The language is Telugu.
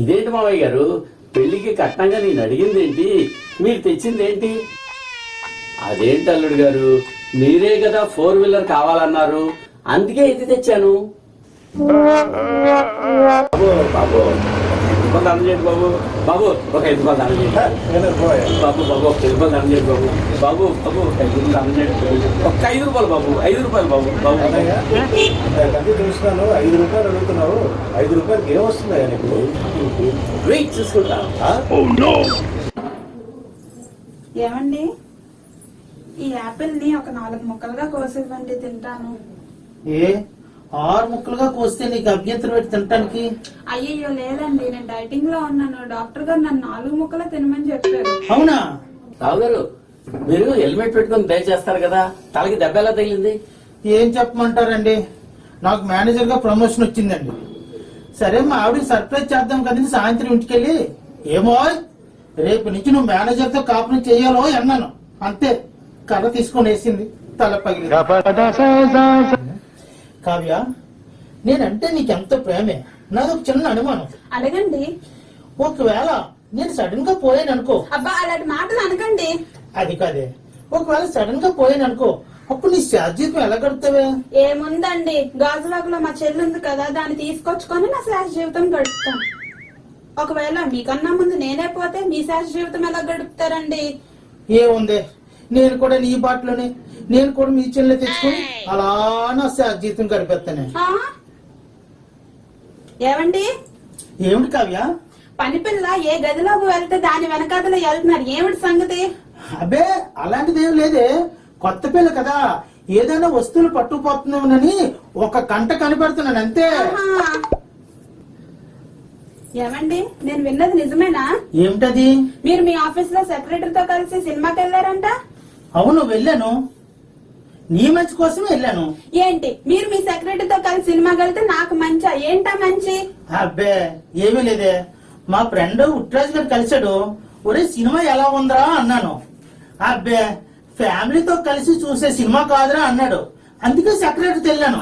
ఇదేంటి మావయ్య గారు? పెళ్ళికి కట్నంగా నేను అడిగింది ఏంటి మీరు తెచ్చింది ఏంటి అదేంటి అల్లుడు గారు? మీరే కదా ఫోర్ వీలర్ కావాలన్నారు. అందుకే ఇది తెచ్చాను? బాబు బాబు. ఒక ఐదు రూపాయలు దానం చేయండి బాబు? బాబు ఒక ఐదు రూపాయలు దానం చేయండి బాబు బాబు ఒక ఐదు రూపాయలు దానం చేయండి బాబు. బాబు బాబు ఒక ఐదు రూపాయలు దానం చేయండి ఒక్క ఐదు రూపాయలు బాబు ఐదు రూపాయలు బాబు బాబు. కంటే చూస్తున్నాను ఐదు రూపాయలు అడుగుతున్నావు. ఐదు రూపాయలకి ఏం వస్తుందా నీకు? వెయిట్ చూసుకుంటా. ఆ? ఏమండి? ఈ యాపిల్ని ఒక నాలుగు ముక్కలుగా కోసివ్వండి తింటాను. ఏ? ఆరు ముక్కలుగా కోస్తే నీకు అభ్యంతరం పెట్టి తినటానికి? అయ్యయ్యో లేదండి నేను డైటింగ్లో ఉన్నాను. డాక్టర్ గారు నన్ను నాలుగు ముక్కలే తినమని చెప్పారు. అవునా? రావు గారు మీరు హెల్మెట్ పెట్టుకొని డ్రైవ్ చేస్తారు కదా? తలకి దెబ్బ ఎలా తగిలింది? ఏం చెప్పమంటారండి? నాకు మేనేజర్గా ప్రమోషన్ వచ్చిందండి. సరే మా ఆవిడకి సర్ప్రైజ్ చేద్దాం కదండి సాయంత్రం ఇంటికెళ్ళి. ఏమో రేపు నుంచి నువ్వు మేనేజర్తో కాపురం చేయాలో అన్నాను. అంతే కర్ర తీసుకొని వేసింది. తల పగిలి కావ్య నేనంటే నీకెంతో ప్రేమే? నాది ఒక చిన్న అనుమానం. అడగండి. ఒకవేళ నేను సడన్గా పోయాను అనుకో అబ్బా అలాంటి మాటలు అనకండి. అది కాదే. ఒకవేళ సడన్గా పోయాను అనుకో అప్పుడు నీ శాశ్వతం ఎలా గడుపుతావే? ఏముందండి? గాజువాకలో మా చెల్లి ఉంది కదా దాన్ని తీసుకొచ్చుకొని నా శాశ్వత జీవితం గడుపుతాను ఒకవేళ మీకన్నా ముందు నేనే పోతే మీ శాశ్వత జీవితం ఎలా గడుపుతారండి? ఏముంది? నేను కూడా నీ బాటలోనే నేను కూడా మీ చెల్లె తెచ్చుకొని అలా నా శాశ్వతం గడిపేస్తానే? ఏమండి ఏమిటి కావ్య? పని పిల్ల ఏ గదిలోకి వెళ్తే దాని వెనకాతలో వెళ్తున్నారు. ఏమిటి సంగతి? అబ్బే అలాంటిది ఏం లేదే. కొత్త పిల్ల కదా. ఏదైనా వస్తువులు పట్టుకుపోతున్నావునని ఒక కంట కనిపెడుతున్నాను అంతే. ఏమండి నేను విన్నది నిజమేనా? ఏమిటది? మీరు మీ ఆఫీస్లో సెక్రటరీతో కలిసి సినిమాకి వెళ్ళారంట? అవును వెళ్ళాను. నీ మంచి కోసం వెళ్ళాను. ఏంటి? మీరు మీ సెక్రటరీతో కలిసి సినిమాకి వెళ్తే నాకు మంచా? ఏంటా మంచి? అబ్బే ఏమీ లేదే. మా ఫ్రెండ్ ఉట్రాజ్ గారు కలిశాడు. ఒరే సినిమా ఎలా ఉందిరా అన్నాను. అబ్బే ఫ్యామిలీతో కలిసి చూసే సినిమా కాదురా అన్నాడు. అందుకే సెక్రటరీ వెళ్ళాను.